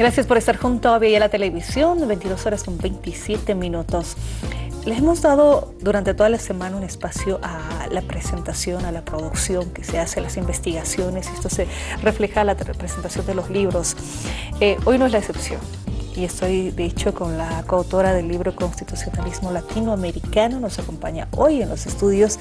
Gracias por estar junto a Vía la Televisión, 22 horas con 27 minutos. Les hemos dado durante toda la semana un espacio a la presentación, a la producción que se hace, las investigaciones, esto se refleja en la presentación de los libros. Eh, hoy no es la excepción y estoy de hecho con la coautora del libro Constitucionalismo Latinoamericano. Nos acompaña hoy en los estudios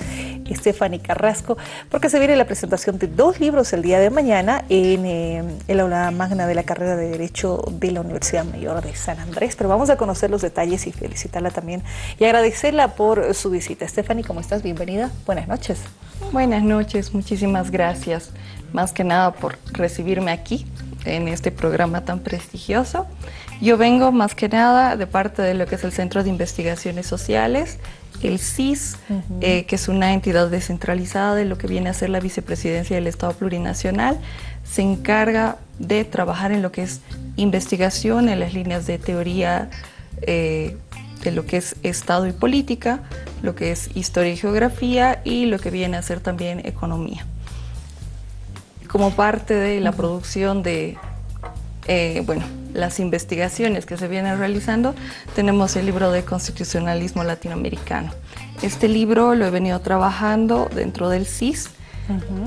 Stephanie Carrasco porque se viene la presentación de dos libros el día de mañana en eh, el aula magna de la carrera de Derecho de la Universidad Mayor de San Andrés. Pero vamos a conocer los detalles y felicitarla también y agradecerla por su visita. Stephanie, ¿cómo estás? Bienvenida. Buenas noches. Buenas noches, muchísimas gracias. Más que nada por recibirme aquí en este programa tan prestigioso. Yo vengo más que nada de parte de lo que es el Centro de Investigaciones Sociales, el CIS, eh, que es una entidad descentralizada de lo que viene a ser la vicepresidencia del Estado Plurinacional, se encarga de trabajar en lo que es investigación, en las líneas de teoría eh, de lo que es Estado y política, lo que es historia y geografía y lo que viene a ser también economía. Como parte de la producción de, eh, bueno, las investigaciones que se vienen realizando, tenemos el libro de Constitucionalismo Latinoamericano. Este libro lo he venido trabajando dentro del CIS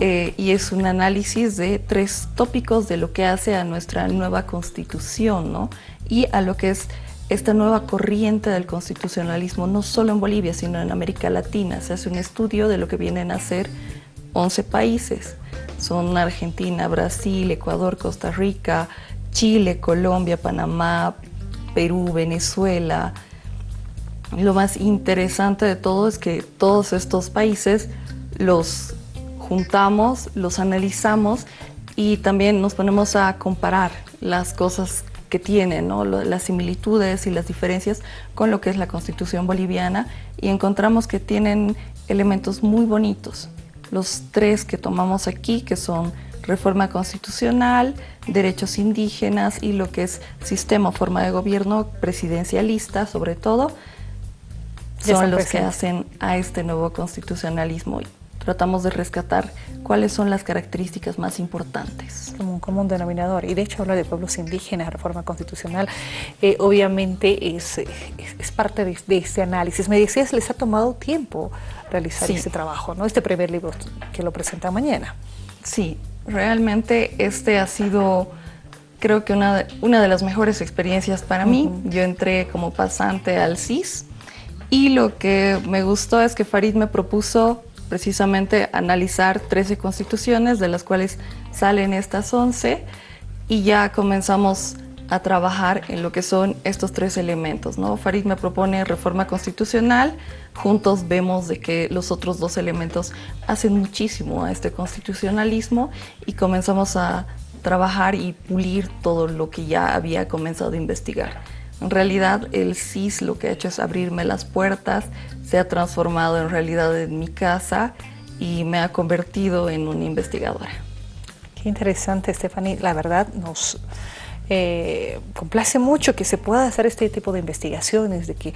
eh, y es un análisis de tres tópicos de lo que hace a nuestra nueva constitución ¿no? y a lo que es esta nueva corriente del constitucionalismo, no solo en Bolivia, sino en América Latina. Se hace un estudio de lo que vienen a ser 11 países. Son Argentina, Brasil, Ecuador, Costa Rica, Chile, Colombia, Panamá, Perú, Venezuela. Lo más interesante de todo es que todos estos países los juntamos, los analizamos y también nos ponemos a comparar las cosas que tienen, las similitudes y las diferencias con lo que es la constitución boliviana y encontramos que tienen elementos muy bonitos. Los tres que tomamos aquí, que son reforma constitucional, derechos indígenas y lo que es sistema o forma de gobierno presidencialista sobre todo, son los que hacen a este nuevo constitucionalismo. Tratamos de rescatar cuáles son las características más importantes. Como un común denominador. Y de hecho habla de pueblos indígenas, reforma constitucional, eh, obviamente es, es, parte de, este análisis. Me decías, les ha tomado tiempo realizar este trabajo, ¿no? Este primer libro que lo presenta mañana. Sí, Realmente este ha sido, creo que una de, una de las mejores experiencias para mí. Yo entré como pasante al CIS y lo que me gustó es que Farid me propuso precisamente analizar 13 constituciones, de las cuales salen estas 11, y ya comenzamos a trabajar en lo que son estos tres elementos. ¿no? Farid me propone reforma constitucional, juntos vemos de que los otros dos elementos hacen muchísimo a este constitucionalismo y comenzamos a trabajar y pulir todo lo que ya había comenzado a investigar. En realidad el CIS lo que ha hecho es abrirme las puertas, se ha transformado en realidad en mi casa y me ha convertido en una investigadora. Qué interesante, Stephanie. La verdad nos eh, complace mucho que se pueda hacer este tipo de investigaciones, de que,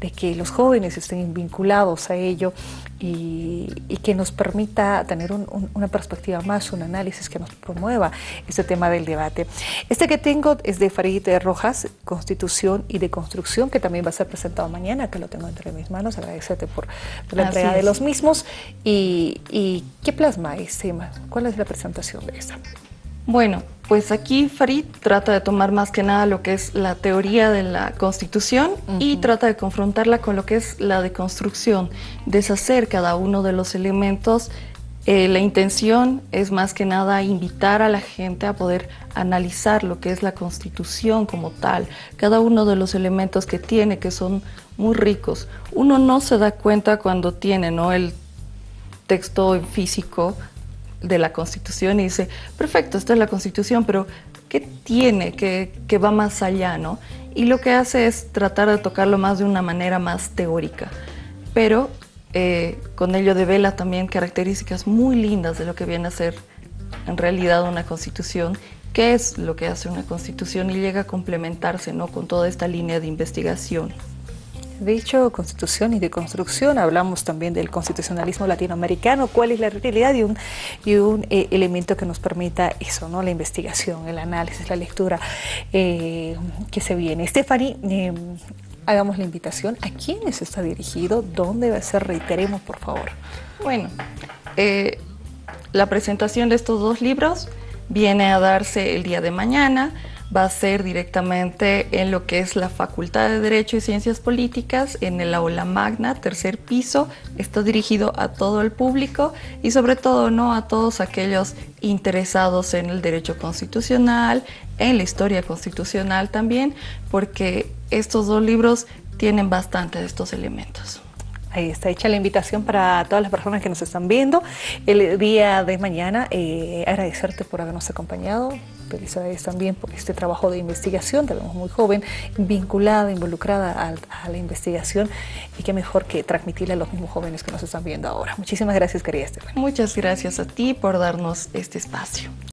de que los jóvenes estén vinculados a ello y, que nos permita tener una perspectiva más, un análisis que nos promueva este tema del debate. Este que tengo es de Farid Rojas, Constitución y de Construcción, que también va a ser presentado mañana, que lo tengo entre mis manos. Agradecerte por, la entrega de los mismos. Y, y, ¿qué plasma este tema? ¿Cuál es la presentación de esta? Bueno, pues aquí Farid trata de tomar más que nada lo que es la teoría de la Constitución y trata de confrontarla con lo que es la deconstrucción, deshacer cada uno de los elementos. Eh, la intención es más que nada invitar a la gente a poder analizar lo que es la Constitución como tal, cada uno de los elementos que tiene, que son muy ricos. Uno no se da cuenta cuando tiene ¿no? el texto físico de la Constitución y dice, perfecto, esta es la Constitución, pero ¿qué tiene que, va más allá? ¿no? Y lo que hace es tratar de tocarlo más de una manera más teórica, pero eh, con ello devela también características muy lindas de lo que viene a ser en realidad una Constitución, qué es lo que hace una Constitución y llega a complementarse ¿no? con toda esta línea de investigación. De hecho, constitución y de construcción, hablamos también del constitucionalismo latinoamericano, cuál es la realidad y un, un eh, elemento que nos permita eso, ¿no? la investigación, el análisis, la lectura eh, que se viene. Stephanie, eh, hagamos la invitación. ¿A quiénes está dirigido? ¿Dónde va a ser? Reiteremos, por favor. Bueno, la presentación de estos dos libros viene a darse el día de mañana va a ser directamente en lo que es la Facultad de Derecho y Ciencias Políticas, en el aula magna, tercer piso. Está dirigido a todo el público y sobre todo no a todos aquellos interesados en el derecho constitucional, en la historia constitucional también, porque estos dos libros tienen bastante de estos elementos. Ahí está hecha la invitación para todas las personas que nos están viendo el día de mañana. Eh, agradecerte por habernos acompañado. Felicidades también por este trabajo de investigación. Te vemos muy joven, vinculada, involucrada a, la investigación y qué mejor que transmitirle a los mismos jóvenes que nos están viendo ahora. Muchísimas gracias, querida Estefan. Muchas gracias a ti por darnos este espacio.